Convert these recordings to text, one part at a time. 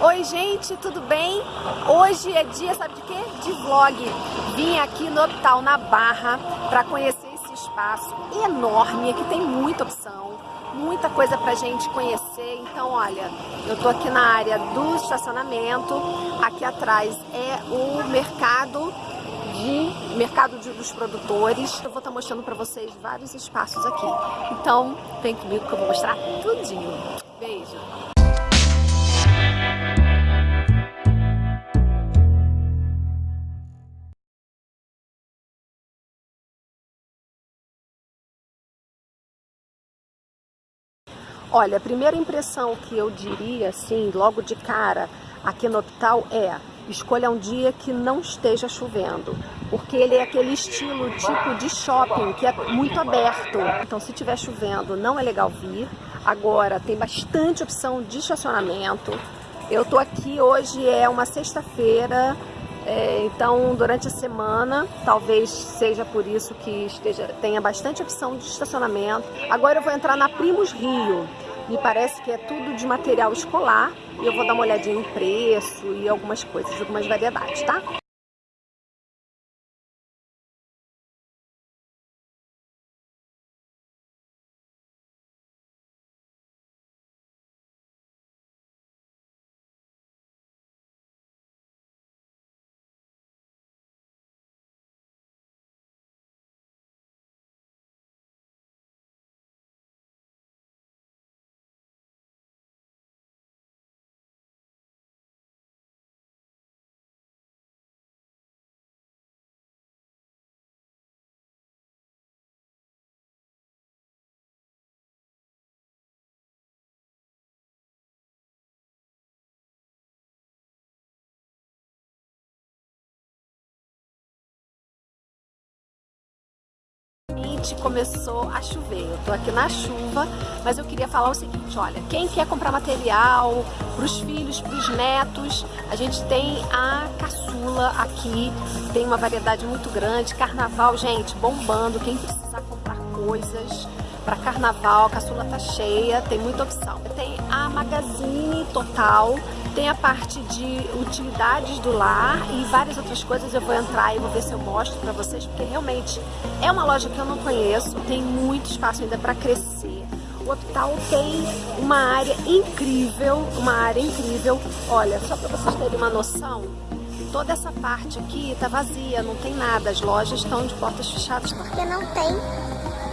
Oi gente, tudo bem? Hoje é dia, sabe de quê? De vlog. Vim aqui no Hospital na Barra para conhecer esse espaço enorme. Aqui tem muita opção, muita coisa pra gente conhecer. Então, olha, eu tô aqui na área do estacionamento. Aqui atrás é o mercado de mercado de, dos produtores. Eu vou estar tá mostrando para vocês vários espaços aqui. Então, vem comigo que eu vou mostrar tudinho. Beijo! Olha, a primeira impressão que eu diria, assim, logo de cara, aqui no hospital é escolha um dia que não esteja chovendo, porque ele é aquele estilo tipo de shopping que é muito aberto. Então, se estiver chovendo, não é legal vir. Agora, tem bastante opção de estacionamento. Eu tô aqui hoje, é uma sexta-feira, é, então durante a semana, talvez seja por isso que esteja, tenha bastante opção de estacionamento. Agora eu vou entrar na Primos Rio. Me parece que é tudo de material escolar e eu vou dar uma olhadinha em preço e algumas coisas, algumas variedades, tá? Começou a chover. Eu tô aqui na chuva, mas eu queria falar o seguinte, olha, quem quer comprar material para os filhos, para os netos, a gente tem a caçula aqui, tem uma variedade muito grande, carnaval, gente, bombando, quem precisar comprar coisas para carnaval, a caçula tá cheia, tem muita opção. Tem a Magazine Total, tem a parte de utilidades do lar e várias outras coisas eu vou entrar e vou ver se eu mostro para vocês, porque realmente é uma loja que eu não conheço, tem muito espaço ainda para crescer. O hospital tem uma área incrível, uma área incrível. Olha, só para vocês terem uma noção, toda essa parte aqui tá vazia, não tem nada, as lojas estão de portas fechadas. Porque não tem,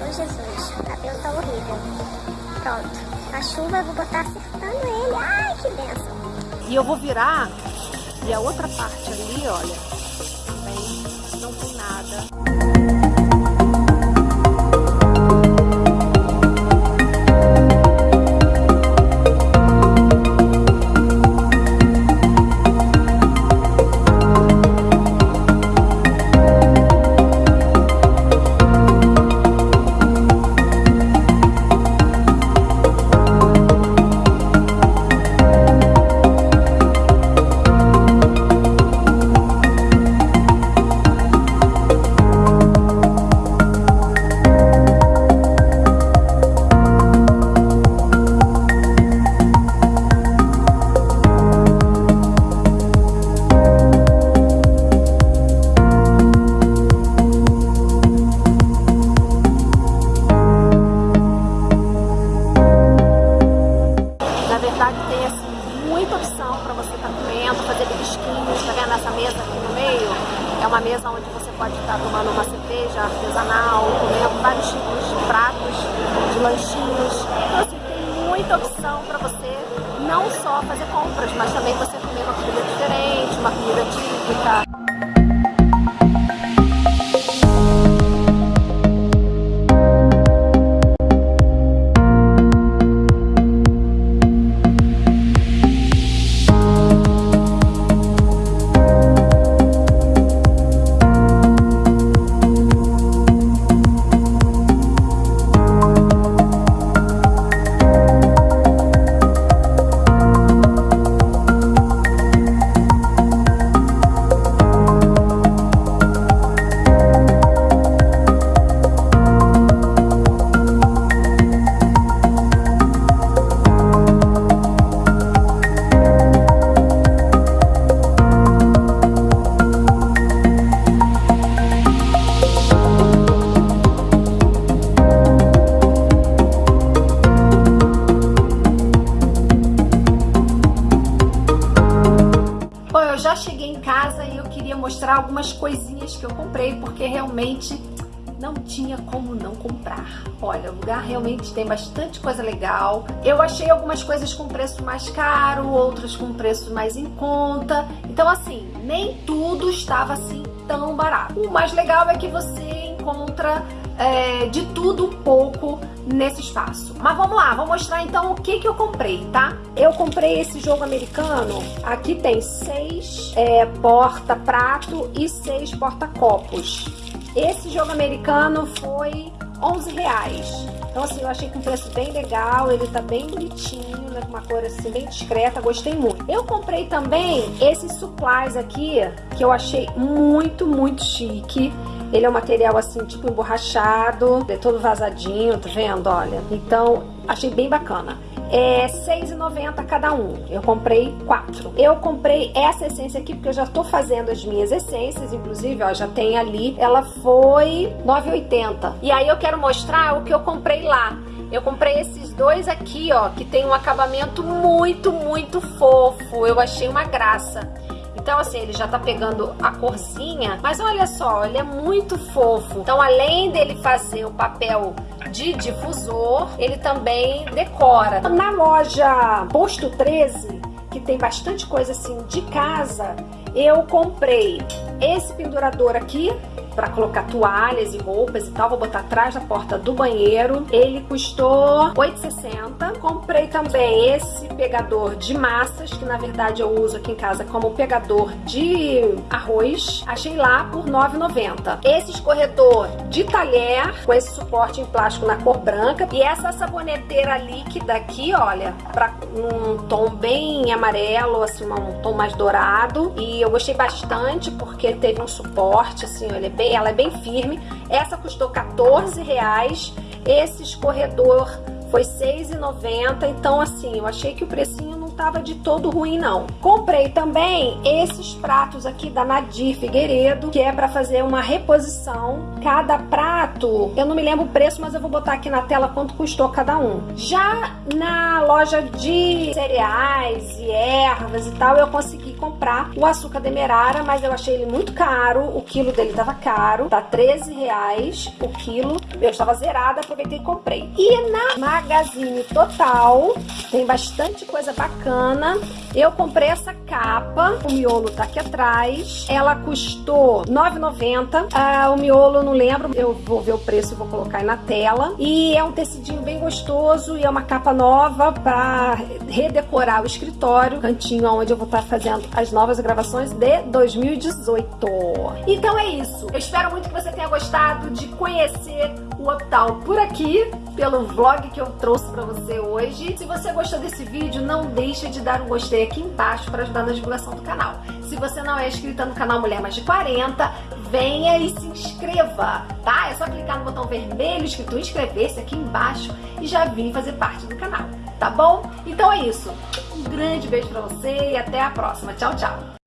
oh Jesus, o cabelo tá horrível. Pronto, a chuva eu vou botar acertando ele, ai que benção. E eu vou virar e a outra parte ali, olha, também não tem nada. Comer com é vários tipos de pratos, de lanchinhos. Então, assim, tem muita opção para você não só fazer compras, mas também você comer uma comida diferente, uma comida típica, cheguei em casa e eu queria mostrar algumas coisinhas que eu comprei, porque realmente não tinha como não comprar. Olha, o lugar realmente tem bastante coisa legal. Eu achei algumas coisas com preço mais caro, outras com preço mais em conta. Então, assim, nem tudo estava assim tão barato. O mais legal é que você encontra é, de tudo um pouco nesse espaço. Mas vamos lá, vou mostrar então o que, que eu comprei, tá? Eu comprei esse jogo americano, aqui tem seis é, porta-prato e seis porta-copos. Esse jogo americano foi 11 reais. Então assim, eu achei com um preço bem legal, ele tá bem bonitinho, né, com uma cor assim bem discreta, gostei muito. Eu comprei também esses supplies aqui, que eu achei muito, muito chique. Ele é um material assim, tipo emborrachado, é todo vazadinho, tá vendo? Olha, então achei bem bacana é R$6,90 cada um. Eu comprei quatro. Eu comprei essa essência aqui porque eu já tô fazendo as minhas essências, inclusive, ó, já tem ali. Ela foi R$9,80. E aí eu quero mostrar o que eu comprei lá. Eu comprei esses dois aqui, ó, que tem um acabamento muito, muito fofo. Eu achei uma graça. Então, assim, ele já tá pegando a corzinha, mas olha só, ele é muito fofo. Então, além dele fazer o papel de difusor, ele também decora. Na loja Posto 13, que tem bastante coisa assim de casa, eu comprei esse pendurador aqui, para colocar toalhas e roupas e tal. Vou botar atrás da porta do banheiro. Ele custou 8,60. Comprei também esse pegador de massas, que na verdade eu uso aqui em casa como pegador de arroz. Achei lá por 9,90. Esse escorredor de talher, com esse suporte em plástico na cor branca. E essa saboneteira líquida aqui, olha, para um tom bem amarelo, assim, um tom mais dourado. E eu gostei bastante porque teve um suporte, assim, ele é bem bem, ela é bem firme. Essa custou 14 reais. Esse escorredor foi 6,90. Então, assim, eu achei que o precinho não tava de todo ruim, não. Comprei também esses pratos aqui da Nadir Figueiredo, que é para fazer uma reposição. Cada prato, eu não me lembro o preço, mas eu vou botar aqui na tela quanto custou cada um. Já na loja de cereais e ervas e tal, eu consegui comprar o açúcar demerara, mas eu achei ele muito caro. O quilo dele tava caro, tá 13 reais o quilo. Eu estava zerada, aproveitei e comprei. E na Magazine Total, tem bastante coisa bacana. Eu comprei essa capa, o miolo tá aqui atrás. Ela custou R$ 9,90. Ah, o miolo, não lembro, eu vou ver o preço e vou colocar aí na tela. E é um tecidinho bem gostoso e é uma capa nova para redecorar o escritório, cantinho onde eu vou estar tá fazendo as novas gravações de 2018. Então é isso. Eu espero muito que você tenha gostado de conhecer o Optal por aqui, pelo vlog que eu trouxe para você hoje. Se você gostou desse vídeo, não deixe de dar um gostei aqui embaixo para ajudar na divulgação do canal. Se você não é inscrita no canal Mulher Mais de 40, venha e se inscreva, tá? É só clicar no botão vermelho escrito inscrever-se aqui embaixo e já vir fazer parte do canal, tá bom? Então é isso. Um grande beijo pra você e até a próxima. Tchau, tchau!